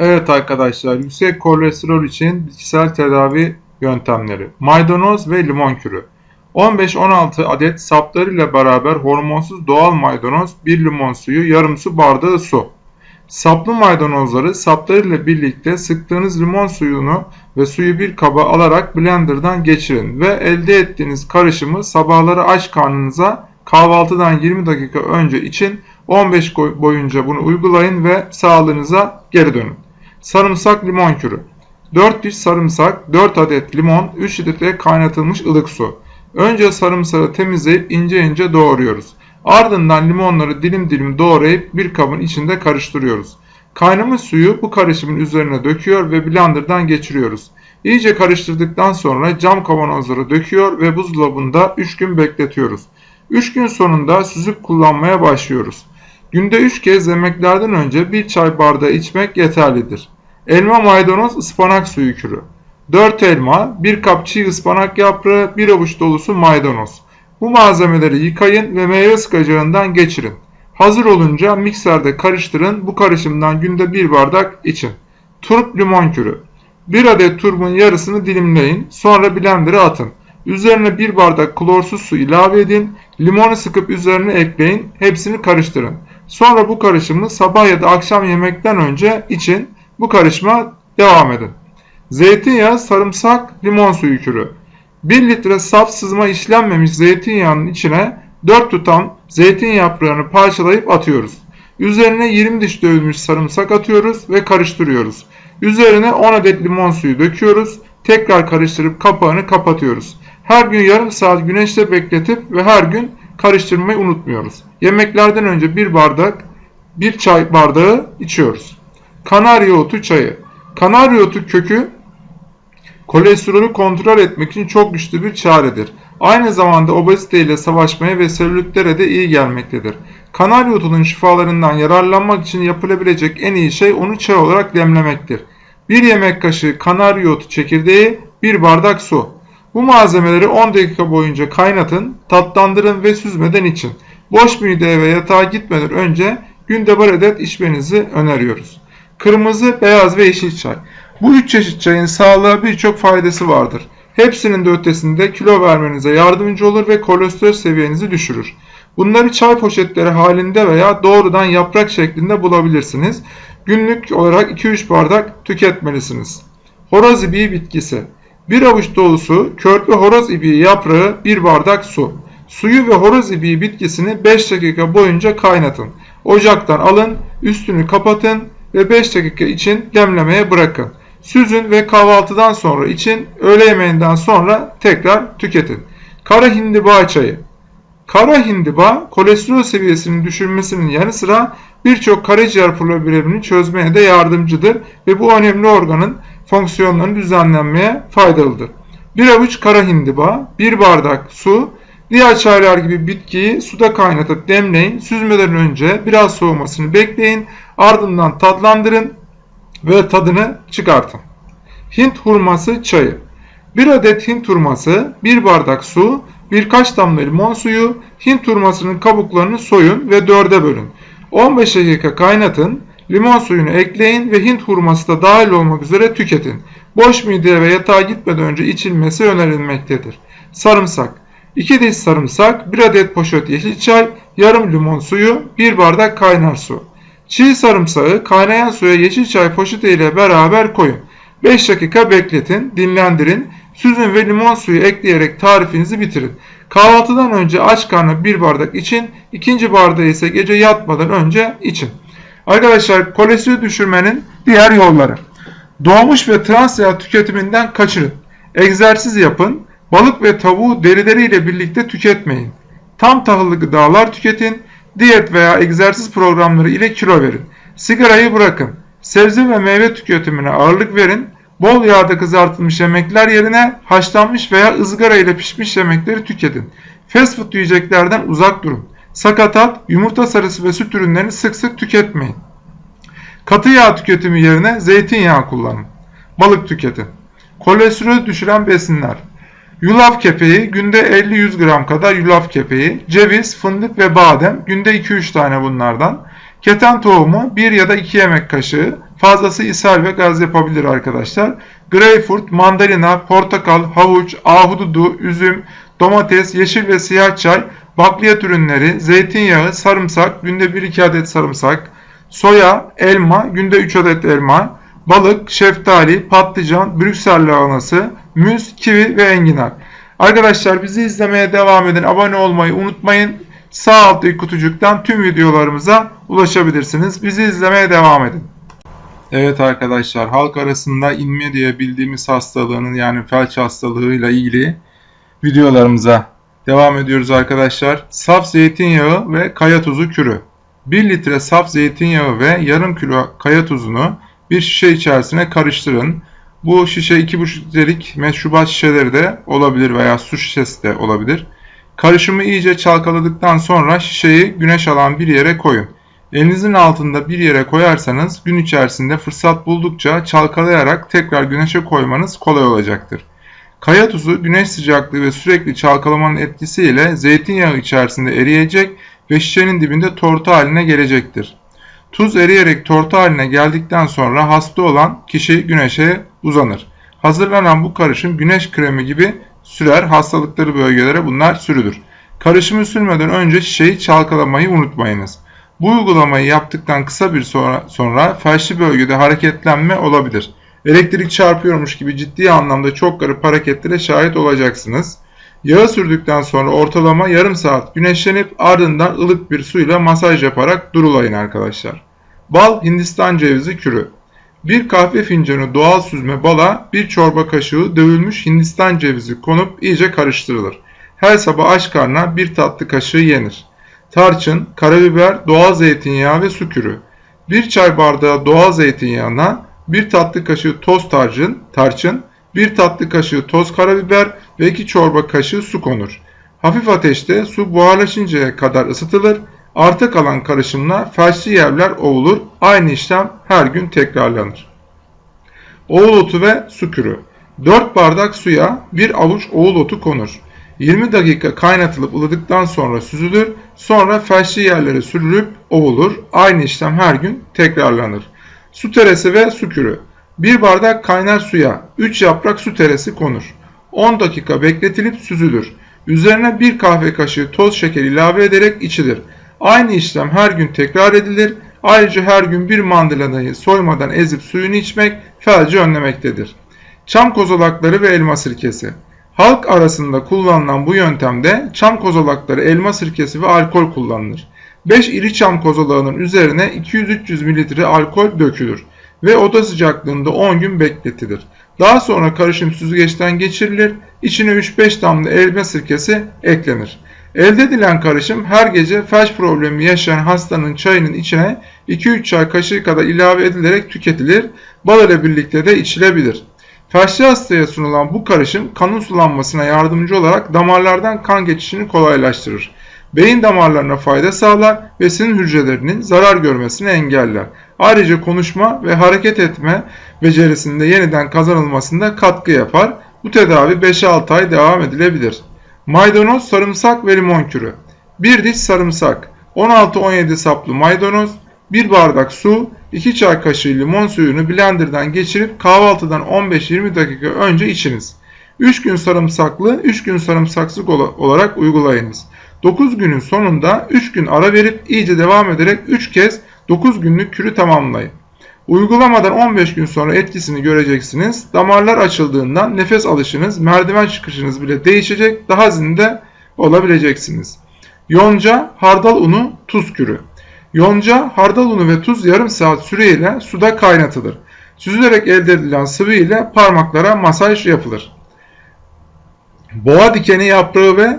Evet arkadaşlar yüksek kolesterol için bitkisel tedavi yöntemleri. Maydanoz ve limon kürü. 15-16 adet saplarıyla beraber hormonsuz doğal maydanoz, 1 limon suyu, yarım su bardağı su. Saplı maydanozları saplarıyla birlikte sıktığınız limon suyunu ve suyu bir kaba alarak blenderdan geçirin ve elde ettiğiniz karışımı sabahları aç karnınıza kahvaltıdan 20 dakika önce için 15 boyunca bunu uygulayın ve sağlığınıza geri dönün. Sarımsak limon kürü. 4 diş sarımsak, 4 adet limon, 3 litre kaynatılmış ılık su. Önce sarımsağı temizleyip ince ince doğruyoruz. Ardından limonları dilim dilim doğrayıp bir kabın içinde karıştırıyoruz. Kaynamış suyu bu karışımın üzerine döküyor ve blenderdan geçiriyoruz. İyice karıştırdıktan sonra cam kavanozlara döküyor ve buzdolabında 3 gün bekletiyoruz. 3 gün sonunda süzüp kullanmaya başlıyoruz. Günde 3 kez yemeklerden önce bir çay bardağı içmek yeterlidir. Elma maydanoz ıspanak suyu kürü. 4 elma, 1 kap çiğ ıspanak yaprağı, 1 avuç dolusu maydanoz. Bu malzemeleri yıkayın ve meyve sıkacağından geçirin. Hazır olunca mikserde karıştırın. Bu karışımdan günde 1 bardak için. Turp limon kürü. 1 adet turbun yarısını dilimleyin. Sonra blender'a atın. Üzerine 1 bardak klorsuz su ilave edin. Limonu sıkıp üzerine ekleyin. Hepsini karıştırın. Sonra bu karışımı sabah ya da akşam yemekten önce için bu karışıma devam edin. Zeytinyağı, sarımsak, limon suyu kürü. 1 litre saf sızma işlenmemiş zeytinyağının içine 4 tutam zeytin yaprağını parçalayıp atıyoruz. Üzerine 20 diş dövülmüş sarımsak atıyoruz ve karıştırıyoruz. Üzerine 10 adet limon suyu döküyoruz. Tekrar karıştırıp kapağını kapatıyoruz. Her gün yarım saat güneşte bekletip ve her gün karıştırmayı unutmuyoruz. Yemeklerden önce bir bardak, bir çay bardağı içiyoruz. Kanarya otu çayı. Kanarya otu kökü kolesterolü kontrol etmek için çok güçlü bir çaredir. Aynı zamanda obezite ile savaşmaya ve selülitlere de iyi gelmektedir. Kanarya otunun şifalarından yararlanmak için yapılabilecek en iyi şey onu çay olarak demlemektir. Bir yemek kaşığı kanarya otu çekirdeği, bir bardak su. Bu malzemeleri 10 dakika boyunca kaynatın, tatlandırın ve süzmeden için. Boş mideye ve yatağa gitmeden önce günde bir adet içmenizi öneriyoruz. Kırmızı, beyaz ve yeşil çay. Bu üç çeşit çayın sağlığa birçok faydası vardır. Hepsinin de ötesinde kilo vermenize yardımcı olur ve kolesterol seviyenizi düşürür. Bunları çay poşetleri halinde veya doğrudan yaprak şeklinde bulabilirsiniz. Günlük olarak 2-3 bardak tüketmelisiniz. Horoz ibiği bitkisi. Bir avuç dolusu körpe horoz ibiği yaprağı 1 bardak su. Suyu ve horoz ibiği bitkisini 5 dakika boyunca kaynatın. Ocaktan alın, üstünü kapatın ve 5 dakika için demlemeye bırakın. Süzün ve kahvaltıdan sonra için, öğle yemeğinden sonra tekrar tüketin. Kara hindiba çayı. Kara hindiba kolesterol seviyesinin düşürmesinin yanı sıra birçok karaciğer problemini çözmeye de yardımcıdır ve bu önemli organın fonksiyonlarını düzenlenmeye faydalıdır. Bir avuç kara hindiba, bir bardak su, diğer çaylar gibi bitkiyi suda kaynatıp demleyin, süzmeden önce biraz soğumasını bekleyin, ardından tatlandırın ve tadını çıkartın. Hint hurması çayı. Bir adet Hint hurması, bir bardak su, birkaç damla limon suyu, Hint hurmasının kabuklarını soyun ve dörde bölün. 15 dakika kaynatın, limon suyunu ekleyin ve Hint hurması da dahil olmak üzere tüketin. Boş mideye ve yatağa gitmeden önce içilmesi önerilmektedir. Sarımsak. 2 diş sarımsak, 1 adet poşet yeşil çay, yarım limon suyu, 1 bardak kaynar su. Çiğ sarımsağı kaynayan suya yeşil çay poşeti ile beraber koyun. 5 dakika bekletin, dinlendirin, süzün ve limon suyu ekleyerek tarifinizi bitirin. Kahvaltıdan önce aç karnına bir bardak için, ikinci bardağı ise gece yatmadan önce için. Arkadaşlar kolesterol düşürmenin diğer yolları. Doğmuş ve trans yağ tüketiminden kaçırın. Egzersiz yapın. Balık ve tavuğu derileriyle birlikte tüketmeyin. Tam tahıllı gıdalar tüketin. Diyet veya egzersiz programları ile kilo verin. Sigarayı bırakın. Sebze ve meyve tüketimine ağırlık verin. Bol yağda kızartılmış yemekler yerine haşlanmış veya ızgara ile pişmiş yemekleri tüketin. Fast food yiyeceklerden uzak durun. Sakatat, yumurta sarısı ve süt ürünlerini sık sık tüketmeyin. Katı yağ tüketimi yerine zeytinyağı kullanın. Balık tüketin. Kolesterol düşüren besinler. Yulaf kepeği günde 50-100 gram kadar yulaf kepeği, ceviz, fındık ve badem günde 2-3 tane bunlardan. Keten tohumu 1 ya da 2 yemek kaşığı, Fazlası ishal ve gaz yapabilir arkadaşlar. Greyfurt, mandalina, portakal, havuç, ahududu, üzüm, domates, yeşil ve siyah çay, bakliyat ürünleri, zeytinyağı, sarımsak, günde 1-2 adet sarımsak, soya, elma, günde 3 adet elma, balık, şeftali, patlıcan, Brüksel lahanası, müz, kivi ve enginar. Arkadaşlar bizi izlemeye devam edin. Abone olmayı unutmayın. Sağ alttaki kutucuktan tüm videolarımıza ulaşabilirsiniz. Bizi izlemeye devam edin. Evet arkadaşlar halk arasında inme diye bildiğimiz hastalığının yani felç hastalığıyla ilgili videolarımıza devam ediyoruz arkadaşlar. Saf zeytinyağı ve kaya tuzu kürü. 1 litre saf zeytinyağı ve yarım kilo kaya tuzunu bir şişe içerisine karıştırın. Bu şişe 2,5 litrelik meşrubat şişeleri de olabilir veya su şişesi de olabilir. Karışımı iyice çalkaladıktan sonra şişeyi güneş alan bir yere koyun. Elinizin altında bir yere koyarsanız gün içerisinde fırsat buldukça çalkalayarak tekrar güneşe koymanız kolay olacaktır. Kaya tuzu güneş sıcaklığı ve sürekli çalkalamanın etkisiyle zeytinyağı içerisinde eriyecek ve şişenin dibinde tortu haline gelecektir. Tuz eriyerek tortu haline geldikten sonra hasta olan kişi güneşe uzanır. Hazırlanan bu karışım güneş kremi gibi sürer hastalıkları bölgelere bunlar sürülür. Karışımı sürmeden önce şişeyi çalkalamayı unutmayınız. Bu uygulamayı yaptıktan kısa bir sonra, sonra felçli bölgede hareketlenme olabilir. Elektrik çarpıyormuş gibi ciddi anlamda çok garip hareketlere şahit olacaksınız. Yağı sürdükten sonra ortalama yarım saat güneşlenip ardından ılık bir suyla masaj yaparak durulayın arkadaşlar. Bal Hindistan cevizi kürü. Bir kahve fincanı doğal süzme bala bir çorba kaşığı dövülmüş Hindistan cevizi konup iyice karıştırılır. Her sabah aç karnına bir tatlı kaşığı yenir. Tarçın, karabiber, doğal zeytinyağı ve su kürü. Bir çay bardağı doğal zeytinyağına bir tatlı kaşığı toz tarçın, tarçın, bir tatlı kaşığı toz karabiber ve iki çorba kaşığı su konur. Hafif ateşte su buharlaşıncaya kadar ısıtılır. Arta kalan karışımla felçli yerler ovulur. Aynı işlem her gün tekrarlanır. Oğul otu ve su kürü. 4 bardak suya 1 avuç oğul otu konur. 20 dakika kaynatılıp ılıdıktan sonra süzülür. Sonra felçli yerlere sürülüp ovulur. Aynı işlem her gün tekrarlanır. Su teresi ve su kürü. 1 bardak kaynar suya 3 yaprak su teresi konur. 10 dakika bekletilip süzülür. Üzerine 1 kahve kaşığı toz şeker ilave ederek içilir. Aynı işlem her gün tekrar edilir. Ayrıca her gün bir mandalinayı soymadan ezip suyunu içmek felci önlemektedir. Çam kozalakları ve elma sirkesi. Halk arasında kullanılan bu yöntemde çam kozalakları, elma sirkesi ve alkol kullanılır. 5 iri çam kozalağının üzerine 200-300 ml alkol dökülür ve oda sıcaklığında 10 gün bekletilir. Daha sonra karışım süzgeçten geçirilir, içine 3-5 damla elma sirkesi eklenir. Elde edilen karışım her gece felç problemi yaşayan hastanın çayının içine 2-3 çay kaşığı kadar ilave edilerek tüketilir, bal ile birlikte de içilebilir. Felçli hastaya sunulan bu karışım kanın sulanmasına yardımcı olarak damarlardan kan geçişini kolaylaştırır. Beyin damarlarına fayda sağlar ve sinir hücrelerinin zarar görmesini engeller. Ayrıca konuşma ve hareket etme becerisinde yeniden kazanılmasında katkı yapar. Bu tedavi 5-6 ay devam edilebilir. Maydanoz, sarımsak ve limon kürü. 1 diş sarımsak, 16-17 saplı maydanoz, 1 bardak su, 2 çay kaşığı limon suyunu blenderdan geçirip kahvaltıdan 15-20 dakika önce içiniz. 3 gün sarımsaklı, 3 gün sarımsaksız olarak uygulayınız. 9 günün sonunda 3 gün ara verip iyice devam ederek 3 kez 9 günlük kürü tamamlayın. Uygulamadan 15 gün sonra etkisini göreceksiniz. Damarlar açıldığından nefes alışınız, merdiven çıkışınız bile değişecek, daha zinde olabileceksiniz. Yonca, hardal unu, tuz kürü. Yonca, hardal unu ve tuz yarım saat süreyle suda kaynatılır. Süzülerek elde edilen sıvı ile parmaklara masaj yapılır. Boğa dikeni yaprağı ve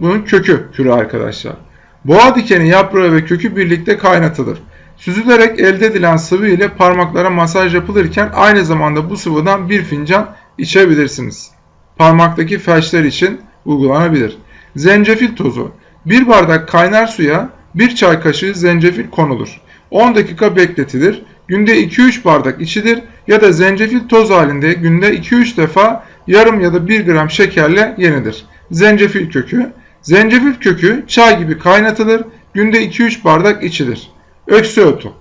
bunun kökü kürü arkadaşlar. Boğa dikeni yaprağı ve kökü birlikte kaynatılır. Süzülerek elde edilen sıvı ile parmaklara masaj yapılırken aynı zamanda bu sıvıdan bir fincan içebilirsiniz. Parmaktaki felçler için uygulanabilir. Zencefil tozu. Bir bardak kaynar suya bir çay kaşığı zencefil konulur. 10 dakika bekletilir. Günde 2-3 bardak içilir ya da zencefil toz halinde günde 2-3 defa yarım ya da 1 gram şekerle yenilir. Zencefil kökü. Zencefil kökü çay gibi kaynatılır. Günde 2-3 bardak içilir. Öksü otu.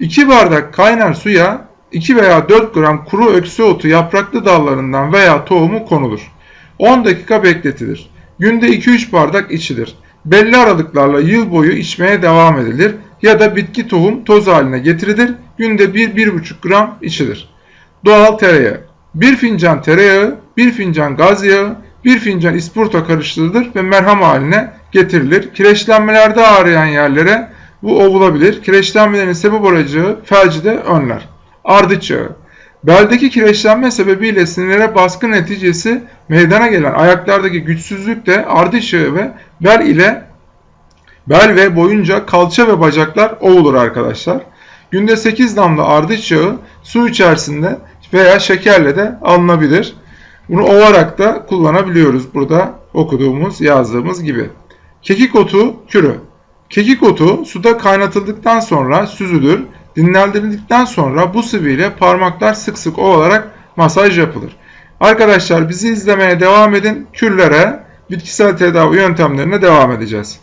2 bardak kaynar suya 2 veya 4 gram kuru öksü otu yapraklı dallarından veya tohumu konulur. 10 dakika bekletilir. Günde 2-3 bardak içilir. Belli aralıklarla yıl boyu içmeye devam edilir ya da bitki tohum toz haline getirilir. Günde 1-1,5 gram içilir. Doğal tereyağı. 1 fincan tereyağı, 1 fincan gaz yağı, 1 fincan ispurta karıştırılır ve merham haline getirilir. Kireçlenmelerde ağrıyan yerlere bu ovulabilir. Kireçlenmelerin sebep olacağı felci de önler. Ardıç yağı. Beldeki kireçlenme sebebiyle sinirlere baskı neticesi meydana gelen ayaklardaki güçsüzlük de ardıç yağı ve bel ile bel ve boyunca kalça ve bacaklar ovulur arkadaşlar. Günde 8 damla ardıç yağı su içerisinde veya şekerle de alınabilir. Bunu ovarak da kullanabiliyoruz burada okuduğumuz yazdığımız gibi. Kekik otu kürü. Kekik otu suda kaynatıldıktan sonra süzülür. Dinlendirildikten sonra bu sıvı ile parmaklar sık sık ovalarak masaj yapılır. Arkadaşlar bizi izlemeye devam edin. Kürlere, bitkisel tedavi yöntemlerine devam edeceğiz.